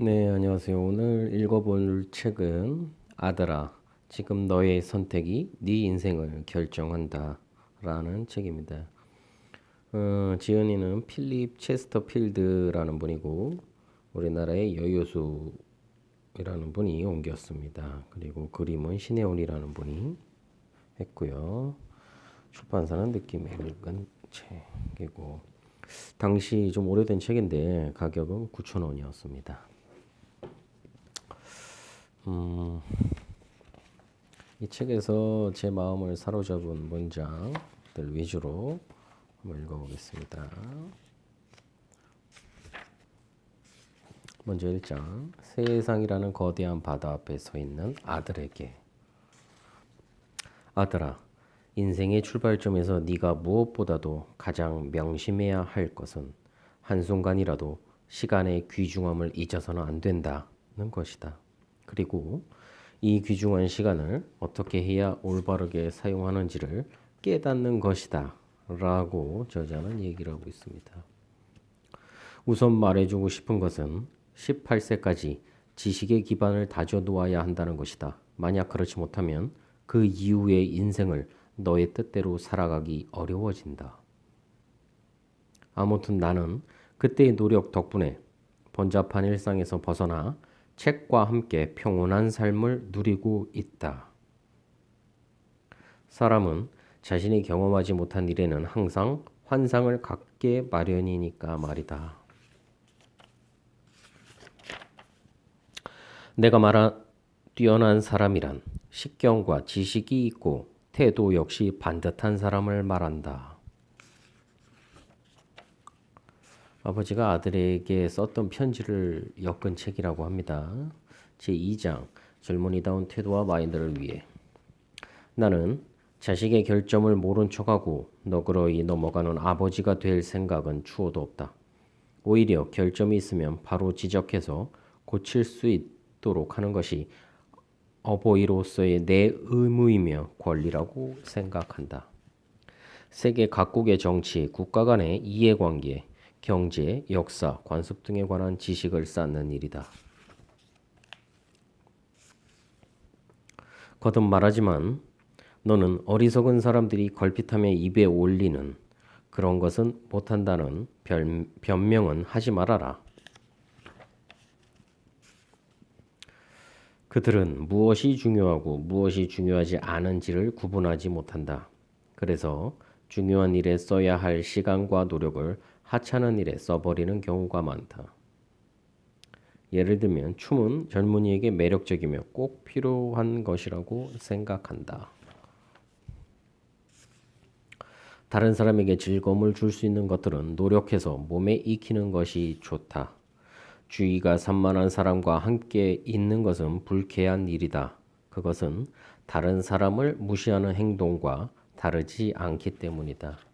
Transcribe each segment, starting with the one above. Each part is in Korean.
네, 안녕하세요. 오늘 읽어볼 책은 아들아, 지금 너의 선택이 네 인생을 결정한다 라는 책입니다. 어, 지은이는 필립 체스터필드라는 분이고 우리나라의 여효수이라는 분이 옮겼습니다. 그리고 그림은 신혜원이라는 분이 했고요. 출판사는 느낌의 읽은 책이고 당시 좀 오래된 책인데 가격은 9,000원이었습니다. 음, 이 책에서 제 마음을 사로잡은 문장들 위주로 한번 읽어보겠습니다. 먼저 1장 세상이라는 거대한 바다 앞에 서 있는 아들에게 아들아 인생의 출발점에서 네가 무엇보다도 가장 명심해야 할 것은 한순간이라도 시간의 귀중함을 잊어서는 안 된다는 것이다. 그리고 이 귀중한 시간을 어떻게 해야 올바르게 사용하는지를 깨닫는 것이다. 라고 저자는 얘기를 하고 있습니다. 우선 말해주고 싶은 것은 18세까지 지식의 기반을 다져 놓아야 한다는 것이다. 만약 그렇지 못하면 그 이후의 인생을 너의 뜻대로 살아가기 어려워진다. 아무튼 나는 그때의 노력 덕분에 번잡한 일상에서 벗어나 책과 함께 평온한 삶을 누리고 있다. 사람은 자신이 경험하지 못한 일에는 항상 환상을 갖게 마련이니까 말이다. 내가 말한 뛰어난 사람이란 식견과 지식이 있고 태도 역시 반듯한 사람을 말한다. 아버지가 아들에게 썼던 편지를 엮은 책이라고 합니다. 제2장 젊은이다운 태도와 마인드를 위해 나는 자식의 결점을 모른 척하고 너그러이 넘어가는 아버지가 될 생각은 추호도 없다. 오히려 결점이 있으면 바로 지적해서 고칠 수 있도록 하는 것이 어버이로서의 내 의무이며 권리라고 생각한다. 세계 각국의 정치, 국가 간의 이해관계, 경제, 역사, 관습 등에 관한 지식을 쌓는 일이다. 거듭 말하지만 너는 어리석은 사람들이 걸핏하며 입에 올리는 그런 것은 못한다는 변, 변명은 하지 말아라. 그들은 무엇이 중요하고 무엇이 중요하지 않은지를 구분하지 못한다. 그래서 중요한 일에 써야 할 시간과 노력을 하찮은 일에 써버리는 경우가 많다. 예를 들면 춤은 젊은이에게 매력적이며 꼭 필요한 것이라고 생각한다. 다른 사람에게 즐거움을 줄 수 있는 것들은 노력해서 몸에 익히는 것이 좋다. 주의가 산만한 사람과 함께 있는 것은 불쾌한 일이다. 그것은 다른 사람을 무시하는 행동과 다르지 않기 때문이다.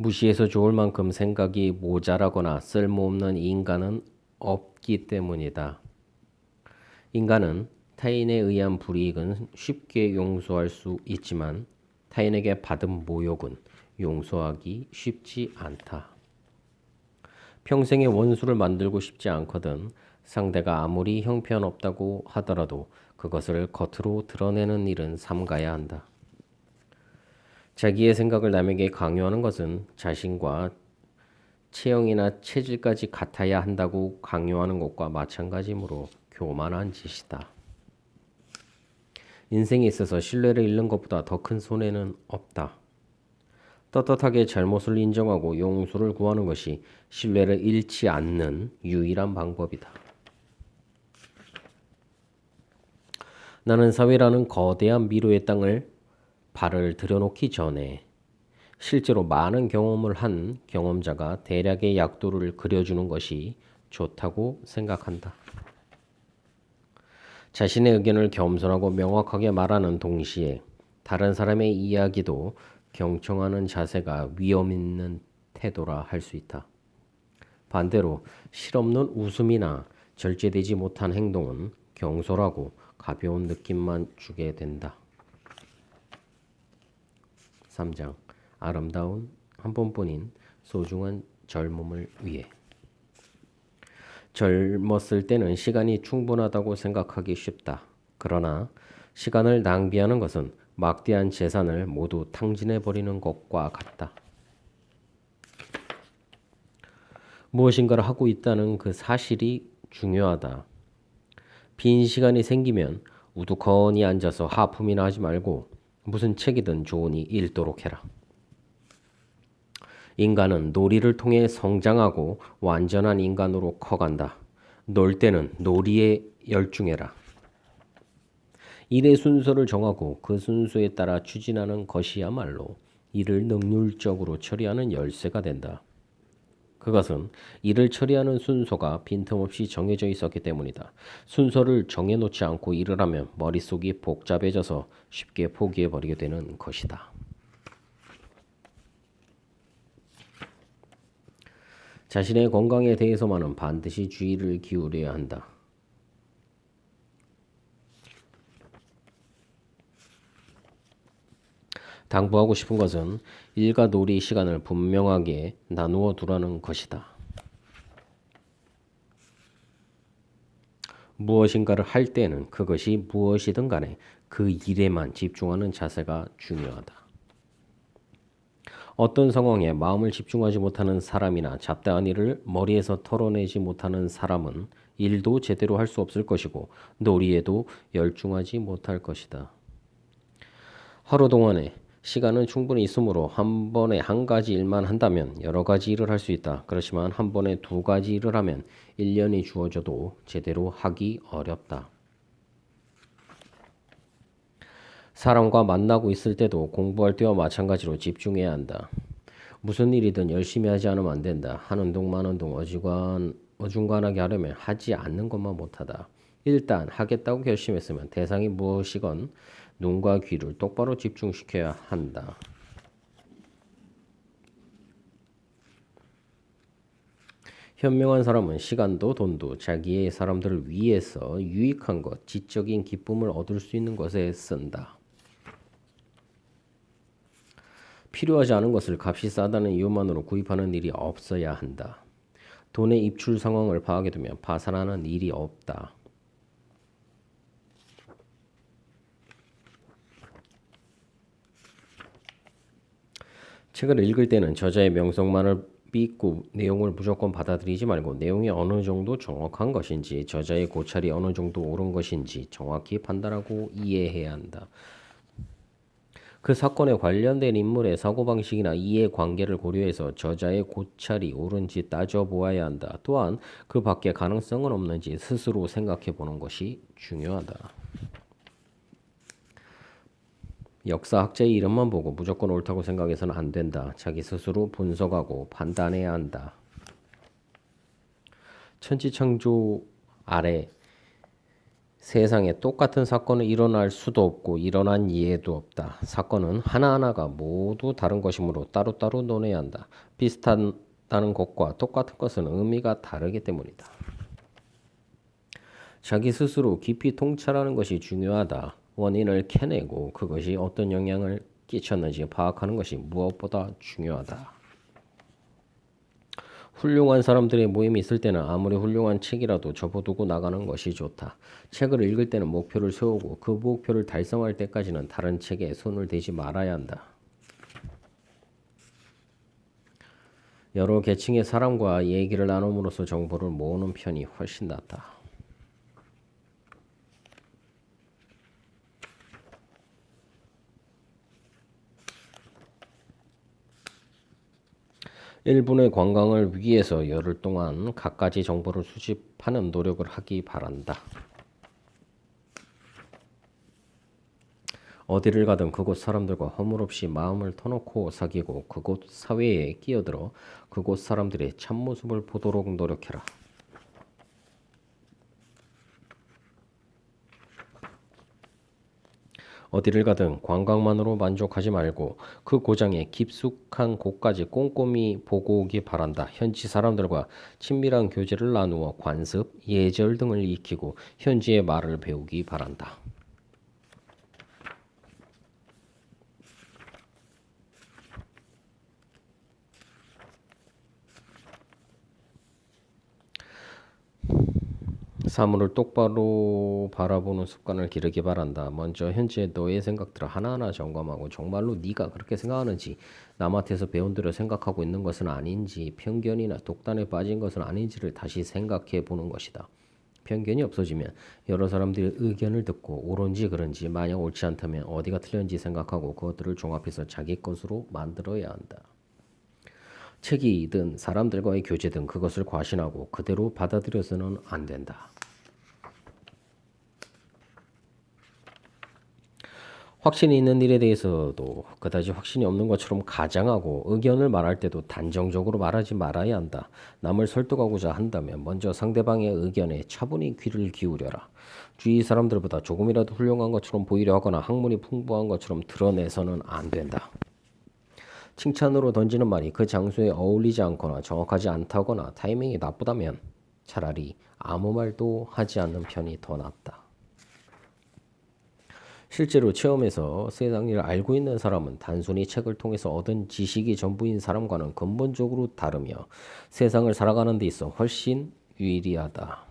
무시해서 좋을 만큼 생각이 모자라거나 쓸모없는 인간은 없기 때문이다. 인간은 타인에 의한 불이익은 쉽게 용서할 수 있지만 타인에게 받은 모욕은 용서하기 쉽지 않다. 평생의 원수를 만들고 싶지 않거든 상대가 아무리 형편없다고 하더라도 그것을 겉으로 드러내는 일은 삼가야 한다. 자기의 생각을 남에게 강요하는 것은 자신과 체형이나 체질까지 같아야 한다고 강요하는 것과 마찬가지므로 교만한 짓이다. 인생에 있어서 신뢰를 잃는 것보다 더 큰 손해는 없다. 떳떳하게 잘못을 인정하고 용서를 구하는 것이 신뢰를 잃지 않는 유일한 방법이다. 나는 사회라는 거대한 미로의 땅을 발을 들여놓기 전에 실제로 많은 경험을 한 경험자가 대략의 약도를 그려주는 것이 좋다고 생각한다. 자신의 의견을 겸손하고 명확하게 말하는 동시에 다른 사람의 이야기도 경청하는 자세가 위험 있는 태도라 할 수 있다. 반대로 실없는 웃음이나 절제되지 못한 행동은 경솔하고 가벼운 느낌만 주게 된다. 3장 아름다운 한 번뿐인 소중한 젊음을 위해 젊었을 때는 시간이 충분하다고 생각하기 쉽다. 그러나 시간을 낭비하는 것은 막대한 재산을 모두 탕진해 버리는 것과 같다. 무엇인가를 하고 있다는 그 사실이 중요하다. 빈 시간이 생기면 우두커니 앉아서 하품이나 하지 말고 무슨 책이든 좋으니 읽도록 해라. 인간은 놀이를 통해 성장하고 완전한 인간으로 커간다. 놀 때는 놀이에 열중해라. 일의 순서를 정하고 그 순서에 따라 추진하는 것이야말로 일을 능률적으로 처리하는 열쇠가 된다. 그것은 일을 처리하는 순서가 빈틈없이 정해져 있었기 때문이다. 순서를 정해놓지 않고 일을 하면 머릿속이 복잡해져서 쉽게 포기해버리게 되는 것이다. 자신의 건강에 대해서만은 반드시 주의를 기울여야 한다. 당부하고 싶은 것은 일과 놀이 시간을 분명하게 나누어 두라는 것이다. 무엇인가를 할 때는 그것이 무엇이든 간에 그 일에만 집중하는 자세가 중요하다. 어떤 상황에 마음을 집중하지 못하는 사람이나 잡다한 일을 머리에서 털어내지 못하는 사람은 일도 제대로 할 수 없을 것이고 놀이에도 열중하지 못할 것이다. 하루 동안에 시간은 충분히 있으므로 한 번에 한 가지 일만 한다면 여러 가지 일을 할 수 있다. 그렇지만 한 번에 두 가지 일을 하면 1년이 주어져도 제대로 하기 어렵다. 사람과 만나고 있을 때도 공부할 때와 마찬가지로 집중해야 한다. 무슨 일이든 열심히 하지 않으면 안 된다. 하는 동 마는 동 어지간, 어중간하게 하려면 하지 않는 것만 못하다. 일단 하겠다고 결심했으면 대상이 무엇이건 눈과 귀를 똑바로 집중시켜야 한다. 현명한 사람은 시간도 돈도 자기의 사람들을 위해서 유익한 것, 지적인 기쁨을 얻을 수 있는 것에 쓴다. 필요하지 않은 것을 값이 싸다는 이유만으로 구입하는 일이 없어야 한다. 돈의 입출 상황을 파악해 두면 파산하는 일이 없다. 책을 읽을 때는 저자의 명성만을 믿고 내용을 무조건 받아들이지 말고 내용이 어느 정도 정확한 것인지 저자의 고찰이 어느 정도 옳은 것인지 정확히 판단하고 이해해야 한다. 그 사건에 관련된 인물의 사고방식이나 이해관계를 고려해서 저자의 고찰이 옳은지 따져보아야 한다. 또한 그 밖에 가능성은 없는지 스스로 생각해 보는 것이 중요하다. 역사학자의 이름만 보고 무조건 옳다고 생각해서는 안 된다. 자기 스스로 분석하고 판단해야 한다. 천지창조 아래 세상에 똑같은 사건은 일어날 수도 없고 일어난 이해도 없다. 사건은 하나하나가 모두 다른 것이므로 따로따로 논해야 한다. 비슷하다는 것과 똑같은 것은 의미가 다르기 때문이다. 자기 스스로 깊이 통찰하는 것이 중요하다. 원인을 캐내고 그것이 어떤 영향을 끼쳤는지 파악하는 것이 무엇보다 중요하다. 훌륭한 사람들의 모임이 있을 때는 아무리 훌륭한 책이라도 접어두고 나가는 것이 좋다. 책을 읽을 때는 목표를 세우고 그 목표를 달성할 때까지는 다른 책에 손을 대지 말아야 한다. 여러 계층의 사람과 얘기를 나눔으로써 정보를 모으는 편이 훨씬 낫다. 일본의 관광을 위해서 열흘 동안 갖가지 정보를 수집하는 노력을 하기 바란다. 어디를 가든 그곳 사람들과 허물없이 마음을 터놓고 사귀고 그곳 사회에 끼어들어 그곳 사람들의 참모습을 보도록 노력해라. 어디를 가든 관광만으로 만족하지 말고 그 고장의 깊숙한 곳까지 꼼꼼히 보고 오기 바란다. 현지 사람들과 친밀한 교제를 나누어 관습, 예절 등을 익히고 현지의 말을 배우기 바란다. 사물을 똑바로 바라보는 습관을 기르기 바란다. 먼저 현재 너의 생각들을 하나하나 점검하고 정말로 네가 그렇게 생각하는지 남한테서 배운 대로 생각하고 있는 것은 아닌지 편견이나 독단에 빠진 것은 아닌지를 다시 생각해 보는 것이다. 편견이 없어지면 여러 사람들의 의견을 듣고 옳은지 그른지 만약 옳지 않다면 어디가 틀렸는지 생각하고 그것들을 종합해서 자기 것으로 만들어야 한다. 책이든 사람들과의 교제든 그것을 과신하고 그대로 받아들여서는 안 된다. 확신이 있는 일에 대해서도 그다지 확신이 없는 것처럼 가장하고 의견을 말할 때도 단정적으로 말하지 말아야 한다. 남을 설득하고자 한다면 먼저 상대방의 의견에 차분히 귀를 기울여라. 주위 사람들보다 조금이라도 훌륭한 것처럼 보이려 하거나 학문이 풍부한 것처럼 드러내서는 안 된다. 칭찬으로 던지는 말이 그 장소에 어울리지 않거나 정확하지 않다거나 타이밍이 나쁘다면 차라리 아무 말도 하지 않는 편이 더 낫다. 실제로 체험에서 세상 일을 알고 있는 사람은 단순히 책을 통해서 얻은 지식이 전부인 사람과는 근본적으로 다르며 세상을 살아가는 데 있어 훨씬 유리하다.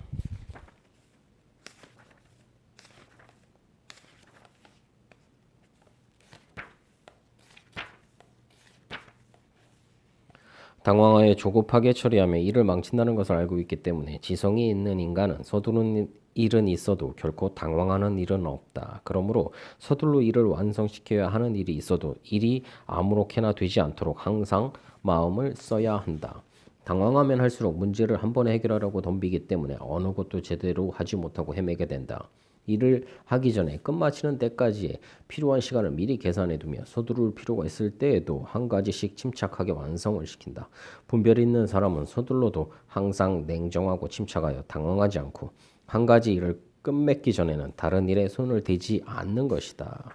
당황하여 조급하게 처리하며 일을 망친다는 것을 알고 있기 때문에 지성이 있는 인간은 서두르는 일은 있어도 결코 당황하는 일은 없다. 그러므로 서둘러 일을 완성시켜야 하는 일이 있어도 일이 아무렇게나 되지 않도록 항상 마음을 써야 한다. 당황하면 할수록 문제를 한 번에 해결하려고 덤비기 때문에 어느 것도 제대로 하지 못하고 헤매게 된다. 일을 하기 전에 끝마치는 때까지의 필요한 시간을 미리 계산해 두며 서두를 필요가 있을 때에도 한 가지씩 침착하게 완성을 시킨다. 분별 있는 사람은 서둘러도 항상 냉정하고 침착하여 당황하지 않고 한 가지 일을 끝맺기 전에는 다른 일에 손을 대지 않는 것이다.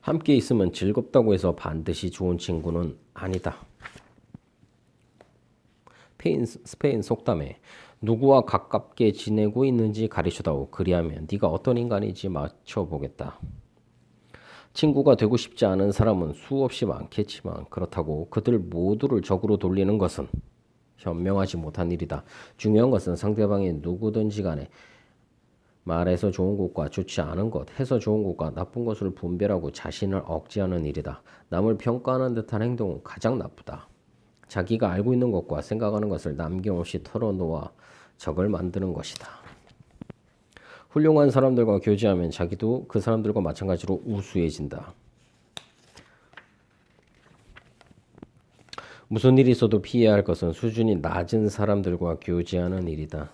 함께 있으면 즐겁다고 해서 반드시 좋은 친구는 아니다. 스페인, 스페인 속담에 누구와 가깝게 지내고 있는지 가르쳐다오. 그리하면 네가 어떤 인간인지 맞춰보겠다. 친구가 되고 싶지 않은 사람은 수없이 많겠지만 그렇다고 그들 모두를 적으로 돌리는 것은 현명하지 못한 일이다. 중요한 것은 상대방이 누구든지 간에 말해서 좋은 것과 좋지 않은 것, 해서 좋은 것과 나쁜 것을 분별하고 자신을 억제하는 일이다. 남을 평가하는 듯한 행동은 가장 나쁘다. 자기가 알고 있는 것과 생각하는 것을 남김없이 털어놓아 적을 만드는 것이다. 훌륭한 사람들과 교제하면 자기도 그 사람들과 마찬가지로 우수해진다. 무슨 일이 있어도 피해야 할 것은 수준이 낮은 사람들과 교제하는 일이다.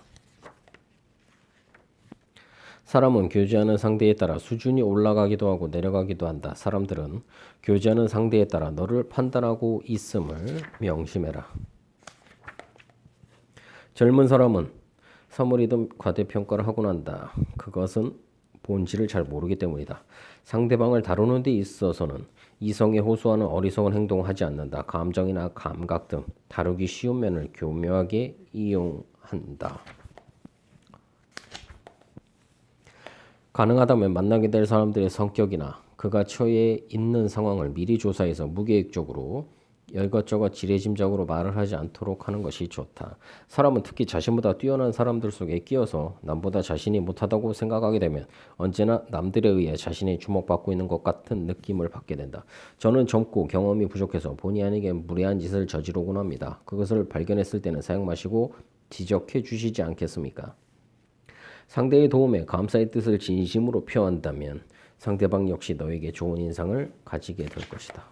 사람은 교제하는 상대에 따라 수준이 올라가기도 하고 내려가기도 한다. 사람들은 교제하는 상대에 따라 너를 판단하고 있음을 명심해라. 젊은 사람은 선물이든 과대평가를 하고 난다. 그것은 본질을 잘 모르기 때문이다. 상대방을 다루는 데 있어서는 이성에 호소하는 어리석은 행동을 하지 않는다. 감정이나 감각 등 다루기 쉬운 면을 교묘하게 이용한다. 가능하다면 만나게 될 사람들의 성격이나 그가 처해 있는 상황을 미리 조사해서 무계획적으로 이것저것 지레짐작으로 말을 하지 않도록 하는 것이 좋다. 사람은 특히 자신보다 뛰어난 사람들 속에 끼어서 남보다 자신이 못하다고 생각하게 되면 언제나 남들에 의해 자신이 주목받고 있는 것 같은 느낌을 받게 된다. 저는 젊고 경험이 부족해서 본의 아니게 무례한 짓을 저지르곤 합니다. 그것을 발견했을 때는 사용 마시고 지적해 주시지 않겠습니까? 상대의 도움에 감사의 뜻을 진심으로 표한다면 상대방 역시 너에게 좋은 인상을 가지게 될 것이다.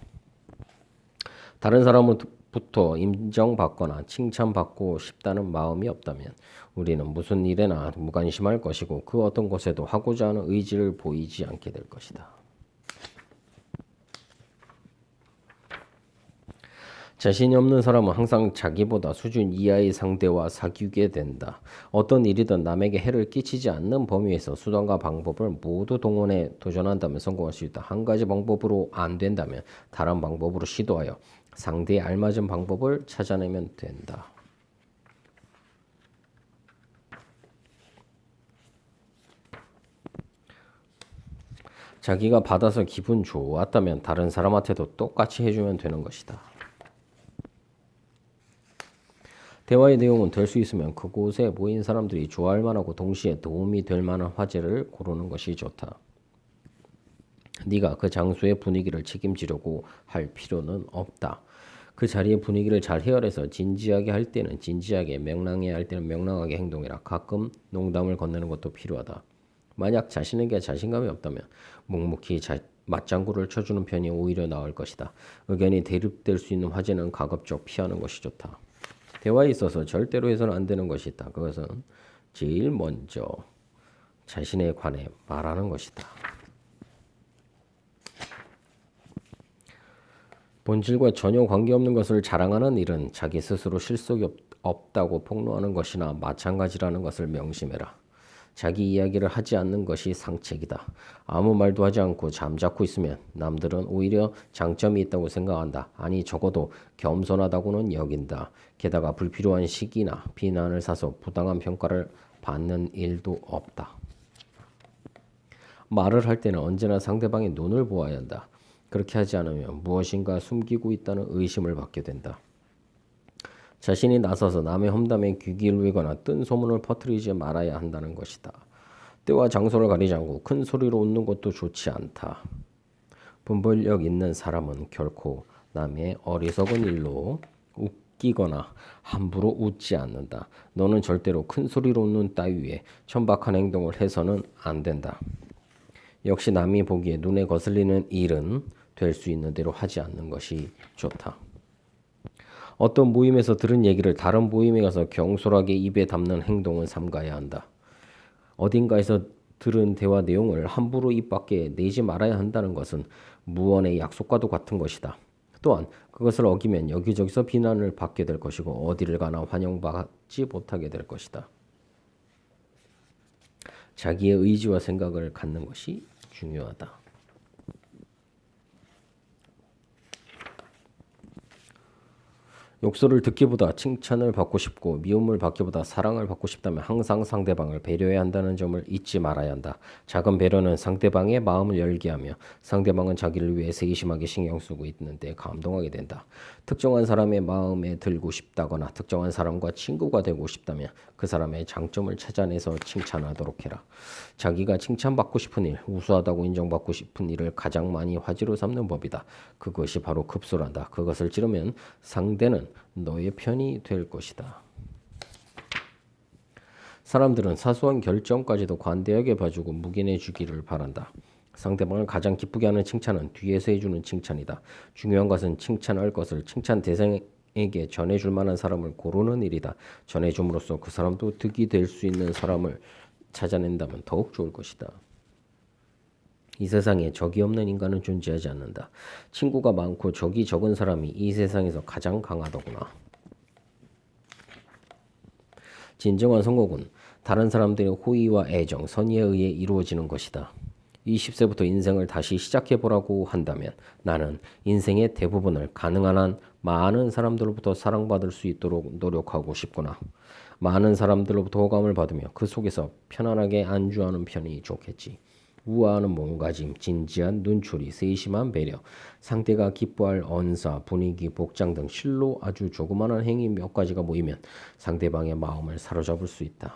다른 사람부터 인정받거나 칭찬받고 싶다는 마음이 없다면 우리는 무슨 일에나 무관심할 것이고 그 어떤 것에도 하고자 하는 의지를 보이지 않게 될 것이다. 자신이 없는 사람은 항상 자기보다 수준 이하의 상대와 사귀게 된다. 어떤 일이든 남에게 해를 끼치지 않는 범위에서 수단과 방법을 모두 동원해 도전한다면 성공할 수 있다. 한 가지 방법으로 안 된다면 다른 방법으로 시도하여 상대에 알맞은 방법을 찾아내면 된다. 자기가 받아서 기분 좋았다면 다른 사람한테도 똑같이 해주면 되는 것이다. 대화의 내용은 될 수 있으면 그곳에 모인 사람들이 좋아할 만하고 동시에 도움이 될 만한 화제를 고르는 것이 좋다. 네가 그 장소의 분위기를 책임지려고 할 필요는 없다. 그 자리의 분위기를 잘 헤아려서 진지하게 할 때는 진지하게, 명랑해 할 때는 명랑하게 행동해라. 가끔 농담을 건네는 것도 필요하다. 만약 자신에게 자신감이 없다면 묵묵히 자, 맞장구를 쳐주는 편이 오히려 나을 것이다. 의견이 대립될 수 있는 화제는 가급적 피하는 것이 좋다. 대화에 있어서 절대로 해서는 안 되는 것이 있다. 그것은 제일 먼저 자신에 관해 말하는 것이다. 본질과 전혀 관계없는 것을 자랑하는 일은 자기 스스로 실속이 없다고 폭로하는 것이나 마찬가지라는 것을 명심해라. 자기 이야기를 하지 않는 것이 상책이다. 아무 말도 하지 않고 잠자코 있으면 남들은 오히려 장점이 있다고 생각한다. 아니 적어도 겸손하다고는 여긴다. 게다가 불필요한 시기나 비난을 사서 부당한 평가를 받는 일도 없다. 말을 할 때는 언제나 상대방의 눈을 보아야 한다. 그렇게 하지 않으면 무엇인가 숨기고 있다는 의심을 받게 된다. 자신이 나서서 남의 험담에 귀 기울이거나 뜬 소문을 퍼뜨리지 말아야 한다는 것이다. 때와 장소를 가리지 않고 큰 소리로 웃는 것도 좋지 않다. 분별력 있는 사람은 결코 남의 어리석은 일로 웃기거나 함부로 웃지 않는다. 너는 절대로 큰 소리로 웃는 따위에 천박한 행동을 해서는 안 된다. 역시 남이 보기에 눈에 거슬리는 일은 될 수 있는 대로 하지 않는 것이 좋다. 어떤 모임에서 들은 얘기를 다른 모임에 가서 경솔하게 입에 담는 행동은 삼가야 한다. 어딘가에서 들은 대화 내용을 함부로 입 밖에 내지 말아야 한다는 것은 무언의 약속과도 같은 것이다. 또한 그것을 어기면 여기저기서 비난을 받게 될 것이고 어디를 가나 환영받지 못하게 될 것이다. 자기의 의지와 생각을 갖는 것이 중요하다. 욕설을 듣기보다 칭찬을 받고 싶고 미움을 받기보다 사랑을 받고 싶다면 항상 상대방을 배려해야 한다는 점을 잊지 말아야 한다. 작은 배려는 상대방의 마음을 열게 하며 상대방은 자기를 위해 세심하게 신경 쓰고 있는데 감동하게 된다. 특정한 사람의 마음에 들고 싶다거나 특정한 사람과 친구가 되고 싶다면 그 사람의 장점을 찾아내서 칭찬하도록 해라. 자기가 칭찬받고 싶은 일, 우수하다고 인정받고 싶은 일을 가장 많이 화제로 삼는 법이다. 그것이 바로 급소란다. 그것을 찌르면 상대는 너의 편이 될 것이다. 사람들은 사소한 결정까지도 관대하게 봐주고 묵인해 주기를 바란다. 상대방을 가장 기쁘게 하는 칭찬은 뒤에서 해주는 칭찬이다. 중요한 것은 칭찬할 것을 칭찬 대상에게 전해줄 만한 사람을 고르는 일이다. 전해줌으로써 그 사람도 득이 될 수 있는 사람을 찾아낸다면 더욱 좋을 것이다. 이 세상에 적이 없는 인간은 존재하지 않는다. 친구가 많고 적이 적은 사람이 이 세상에서 가장 강하더구나. 진정한 성공은 다른 사람들의 호의와 애정, 선의에 의해 이루어지는 것이다. 20세부터 인생을 다시 시작해보라고 한다면 나는 인생의 대부분을 가능한 한 많은 사람들로부터 사랑받을 수 있도록 노력하고 싶구나. 많은 사람들로부터 호감을 받으며 그 속에서 편안하게 안주하는 편이 좋겠지. 우아하는 몸가짐, 진지한 눈초리, 세심한 배려, 상대가 기뻐할 언사, 분위기, 복장 등 실로 아주 조그마한 행위 몇 가지가 모이면 상대방의 마음을 사로잡을 수 있다.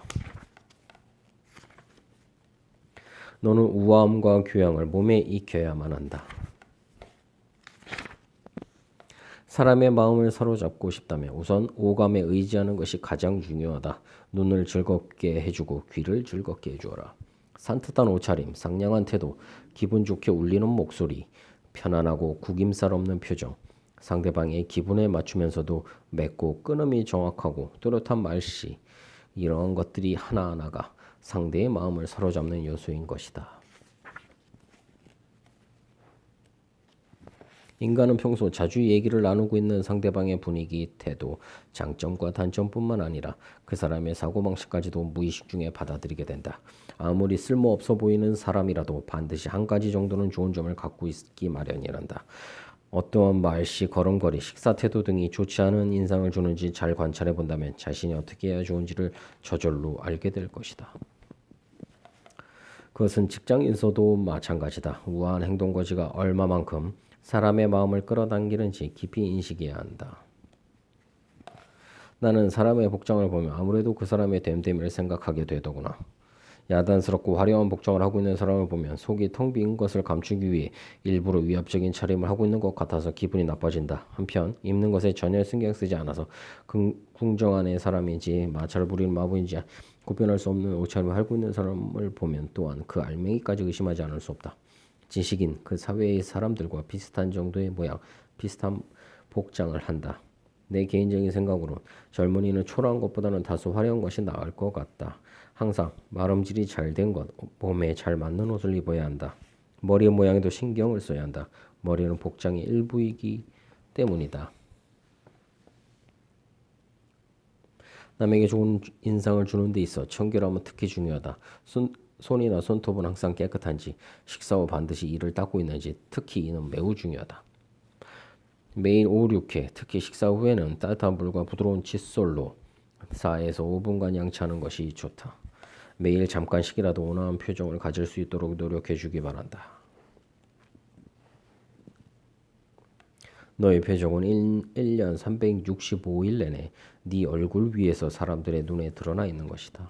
너는 우아함과 교양을 몸에 익혀야만 한다. 사람의 마음을 사로잡고 싶다면 우선 오감에 의지하는 것이 가장 중요하다. 눈을 즐겁게 해주고 귀를 즐겁게 해주어라. 산뜻한 옷차림, 상냥한 태도, 기분 좋게 울리는 목소리, 편안하고 구김살 없는 표정, 상대방의 기분에 맞추면서도 맺고 끊음이 정확하고 뚜렷한 말씨 이런 것들이 하나하나가 상대의 마음을 사로잡는 요소인 것이다. 인간은 평소 자주 얘기를 나누고 있는 상대방의 분위기, 태도, 장점과 단점뿐만 아니라 그 사람의 사고방식까지도 무의식 중에 받아들이게 된다. 아무리 쓸모없어 보이는 사람이라도 반드시 한 가지 정도는 좋은 점을 갖고 있기 마련이란다. 어떠한 말씨, 걸음걸이, 식사 태도 등이 좋지 않은 인상을 주는지 잘 관찰해 본다면 자신이 어떻게 해야 좋은지를 저절로 알게 될 것이다. 그것은 직장에서도 마찬가지다. 우아한 행동거지가 얼마만큼 사람의 마음을 끌어당기는지 깊이 인식해야 한다. 나는 사람의 복장을 보면 아무래도 그 사람의 됨됨이를 생각하게 되더구나. 야단스럽고 화려한 복장을 하고 있는 사람을 보면 속이 텅 빈 것을 감추기 위해 일부러 위압적인 차림을 하고 있는 것 같아서 기분이 나빠진다. 한편 입는 것에 전혀 신경 쓰지 않아서 궁정한의 사람인지 마찰 부리는 마부인지 구별할 수 없는 옷차림을 하고 있는 사람을 보면 또한 그 알맹이까지 의심하지 않을 수 없다. 지식인 그 사회의 사람들과 비슷한 정도의 모양, 비슷한 복장을 한다. 내 개인적인 생각으로 젊은이는 초라한 것보다는 다소 화려한 것이 나을 것 같다. 항상 마름질이 잘 된 것, 몸에 잘 맞는 옷을 입어야 한다. 머리 모양에도 신경을 써야 한다. 머리는 복장의 일부이기 때문이다. 남에게 좋은 인상을 주는 데 있어 청결함은 특히 중요하다. 손, 손이나 손톱은 항상 깨끗한지, 식사 후 반드시 이를 닦고 있는지, 특히 이는 매우 중요하다. 매일 5, 6회, 특히 식사 후에는 따뜻한 물과 부드러운 칫솔로 4에서 5분간 양치하는 것이 좋다. 매일 잠깐씩이라도 온화한 표정을 가질 수 있도록 노력해 주기 바란다. 너의 표정은 1, 년 365일 내내 네 얼굴 위에서 사람들의 눈에 드러나 있는 것이다.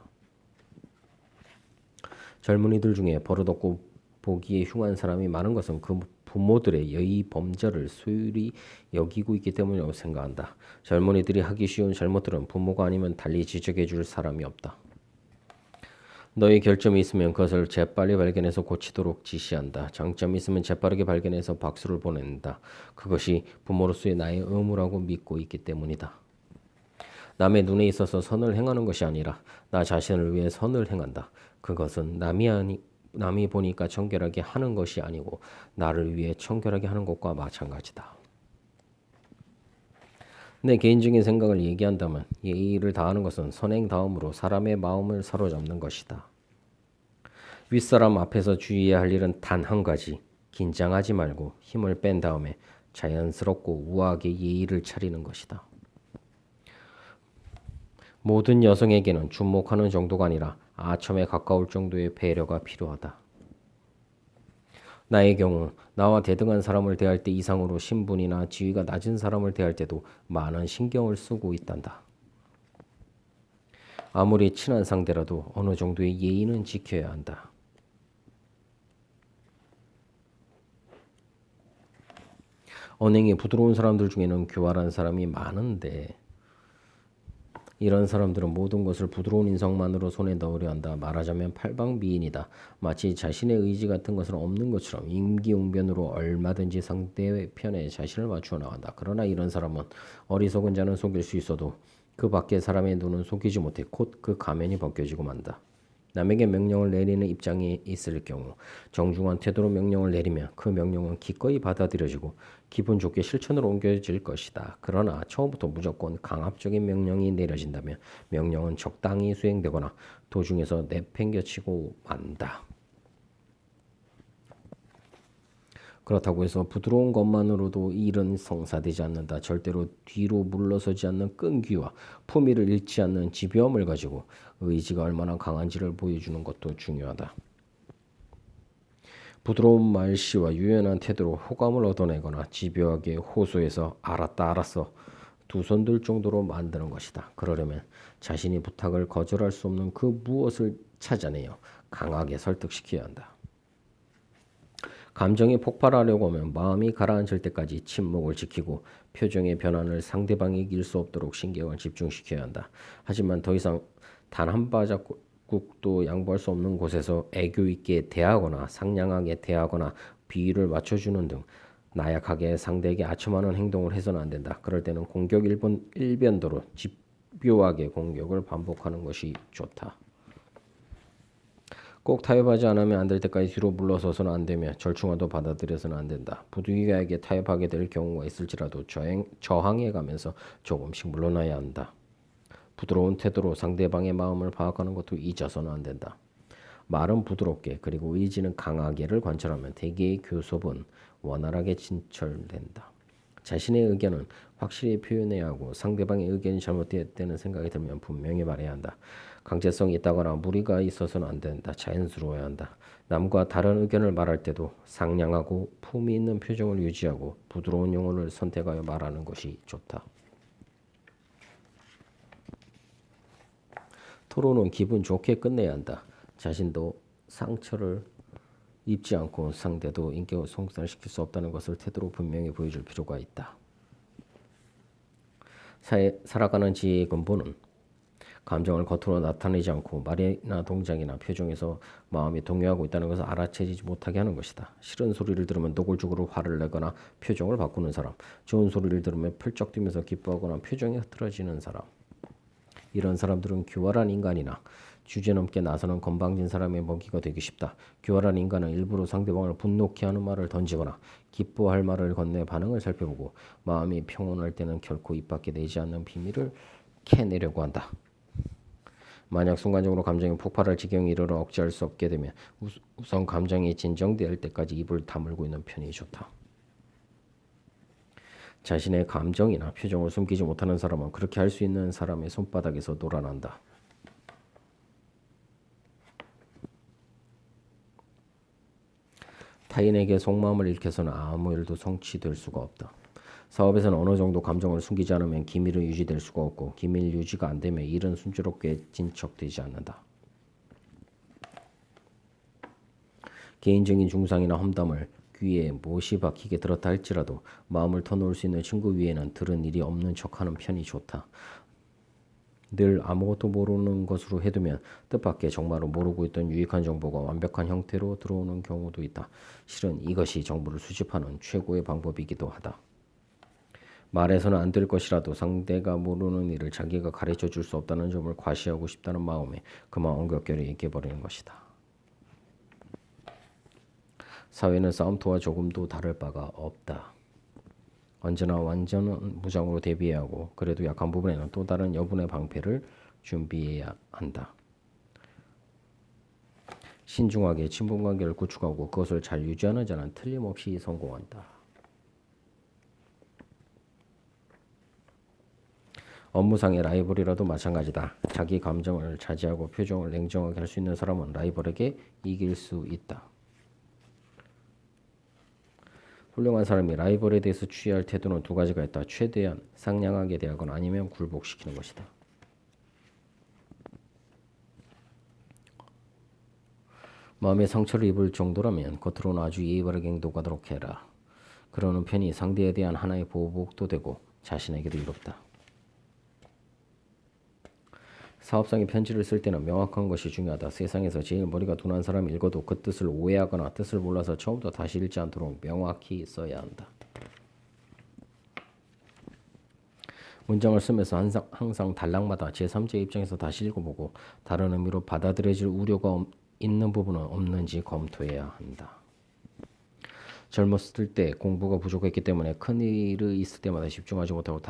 젊은이들 중에 버릇없고 보기에 흉한 사람이 많은 것은 그 부모들의 여의 범절을 소홀히 여기고 있기 때문이라고 생각한다. 젊은이들이 하기 쉬운 잘못들은 부모가 아니면 달리 지적해 줄 사람이 없다. 너의 결점이 있으면 그것을 재빨리 발견해서 고치도록 지시한다. 장점이 있으면 재빠르게 발견해서 박수를 보낸다. 그것이 부모로서의 나의 의무라고 믿고 있기 때문이다. 남의 눈에 있어서 선을 행하는 것이 아니라 나 자신을 위해 선을 행한다. 그것은 남이 아니 남이 보니까 청결하게 하는 것이 아니고 나를 위해 청결하게 하는 것과 마찬가지다. 내 개인적인 생각을 얘기한다면 예의를 다하는 것은 선행 다음으로 사람의 마음을 사로잡는 것이다. 윗사람 앞에서 주의해야 할 일은 단 한 가지. 긴장하지 말고 힘을 뺀 다음에 자연스럽고 우아하게 예의를 차리는 것이다. 모든 여성에게는 주목하는 정도가 아니라 아첨에 가까울 정도의 배려가 필요하다. 나의 경우 나와 대등한 사람을 대할 때 이상으로 신분이나 지위가 낮은 사람을 대할 때도 많은 신경을 쓰고 있단다. 아무리 친한 상대라도 어느 정도의 예의는 지켜야 한다. 언행이 부드러운 사람들 중에는 교활한 사람이 많은데 이런 사람들은 모든 것을 부드러운 인성만으로 손에 넣으려 한다. 말하자면 팔방미인이다. 마치 자신의 의지 같은 것은 없는 것처럼 임기응변으로 얼마든지 상대의 편에 자신을 맞추어 나간다. 그러나 이런 사람은 어리석은 자는 속일 수 있어도 그 밖의 사람의 눈은 속이지 못해 곧 그 가면이 벗겨지고 만다. 남에게 명령을 내리는 입장에 있을 경우 정중한 태도로 명령을 내리면 그 명령은 기꺼이 받아들여지고 기분 좋게 실천으로 옮겨질 것이다. 그러나 처음부터 무조건 강압적인 명령이 내려진다면 명령은 적당히 수행되거나 도중에서 내팽겨치고 만다. 그렇다고 해서 부드러운 것만으로도 일은 성사되지 않는다. 절대로 뒤로 물러서지 않는 끈기와 품위를 잃지 않는 지배움을 가지고 의지가 얼마나 강한지를 보여주는 것도 중요하다. 부드러운 말씨와 유연한 태도로 호감을 얻어내거나 집요하게 호소해서 알았다 알았어 두 손 들 정도로 만드는 것이다. 그러려면 자신이 부탁을 거절할 수 없는 그 무엇을 찾아내어 강하게 설득시켜야 한다. 감정이 폭발하려고 하면 마음이 가라앉을 때까지 침묵을 지키고 표정의 변화를 상대방이 이길 수 없도록 신경을 집중시켜야 한다. 하지만 더 이상 단 한 바자국도 양보할 수 없는 곳에서 애교 있게 대하거나 상냥하게 대하거나 비위를 맞춰주는 등 나약하게 상대에게 아첨하는 행동을 해서는 안 된다. 그럴 때는 공격 일본 일변도로 집요하게 공격을 반복하는 것이 좋다. 꼭 타협하지 않으면 안 될 때까지 뒤로 물러서서는 안 되며 절충화도 받아들여서는 안 된다. 부득이하게 타협하게 될 경우가 있을지라도 저행, 저항해 가면서 조금씩 물러나야 한다. 부드러운 태도로 상대방의 마음을 파악하는 것도 잊어서는 안 된다. 말은 부드럽게 그리고 의지는 강하게를 관찰하면 대개의 교섭은 원활하게 진철된다. 자신의 의견은 확실히 표현해야 하고 상대방의 의견이 잘못되었다는 생각이 들면 분명히 말해야 한다. 강제성이 있다거나 무리가 있어서는 안 된다. 자연스러워야 한다. 남과 다른 의견을 말할 때도 상냥하고 품위 있는 표정을 유지하고 부드러운 용어를 선택하여 말하는 것이 좋다. 토론은 기분 좋게 끝내야 한다. 자신도 상처를 입지 않고 상대도 인격을 손상시킬 수 없다는 것을 태도로 분명히 보여줄 필요가 있다. 사회, 살아가는 지혜의 근본은 감정을 겉으로 나타내지 않고 말이나 동작이나 표정에서 마음이 동요하고 있다는 것을 알아채지 못하게 하는 것이다. 싫은 소리를 들으면 노골적으로 화를 내거나 표정을 바꾸는 사람, 좋은 소리를 들으면 펄쩍 뛰면서 기뻐하거나 표정이 흐트러지는 사람. 이런 사람들은 교활한 인간이나 주제넘게 나서는 건방진 사람의 먹이가 되기 쉽다. 교활한 인간은 일부러 상대방을 분노케 하는 말을 던지거나 기뻐할 말을 건네 반응을 살펴보고 마음이 평온할 때는 결코 입 밖에 내지 않는 비밀을 캐내려고 한다. 만약 순간적으로 감정이 폭발할 지경에 이르러 억제할 수 없게 되면 우- 우선 감정이 진정될 때까지 입을 다물고 있는 편이 좋다. 자신의 감정이나 표정을 숨기지 못하는 사람은 그렇게 할 수 있는 사람의 손바닥에서 놀아난다. 타인에게 속마음을 읽혀서는 아무 일도 성취될 수가 없다. 사업에서는 어느 정도 감정을 숨기지 않으면 기밀은 유지될 수가 없고 기밀 유지가 안 되면 일은 순조롭게 진척되지 않는다. 개인적인 중상이나 험담을 귀에 못이 박히게 들었다 할지라도 마음을 터놓을 수 있는 친구 위에는 들은 일이 없는 척하는 편이 좋다. 늘 아무것도 모르는 것으로 해두면 뜻밖의 정말로 모르고 있던 유익한 정보가 완벽한 형태로 들어오는 경우도 있다. 실은 이것이 정보를 수집하는 최고의 방법이기도 하다. 말해서는 안 될 것이라도 상대가 모르는 일을 자기가 가르쳐 줄 수 없다는 점을 과시하고 싶다는 마음에 그만 엉겹결에 얘기해버리는 것이다. 사회는 싸움터와 조금도 다를 바가 없다. 언제나 완전 무장으로 대비해야 하고 그래도 약한 부분에는 또 다른 여분의 방패를 준비해야 한다. 신중하게 친분관계를 구축하고 그것을 잘 유지하는 자는 틀림없이 성공한다. 업무상의 라이벌이라도 마찬가지다. 자기 감정을 자제하고 표정을 냉정하게 할 수 있는 사람은 라이벌에게 이길 수 있다. 훌륭한 사람이 라이벌에 대해서 취해야 할 태도는 두 가지가 있다. 최대한 상냥하게 대하거나 아니면 굴복시키는 것이다. 마음의 상처를 입을 정도라면 겉으로는 아주 예의 바르게 행동하도록 해라. 그러는 편이 상대에 대한 하나의 보복도 되고 자신에게도 이롭다. 사업상의 편지를 쓸 때는 명확한 것이 중요하다. 세상에서 제일 머리가 둔한 사람이 읽어도 그 뜻을 오해하거나 뜻을 몰라서 처음부터 다시 읽지 않도록 명확히 써야 한다. 문장을 쓰면서 항상, 항상 단락마다 제3자 입장에서 다시 읽어보고 다른 의미로 받아들여질 우려가 없- 있는 부분은 없는지 검토해야 한다. 젊었을 때 공부가 부족했기 때문에 큰일이 있을 때마다 집중하지 못하고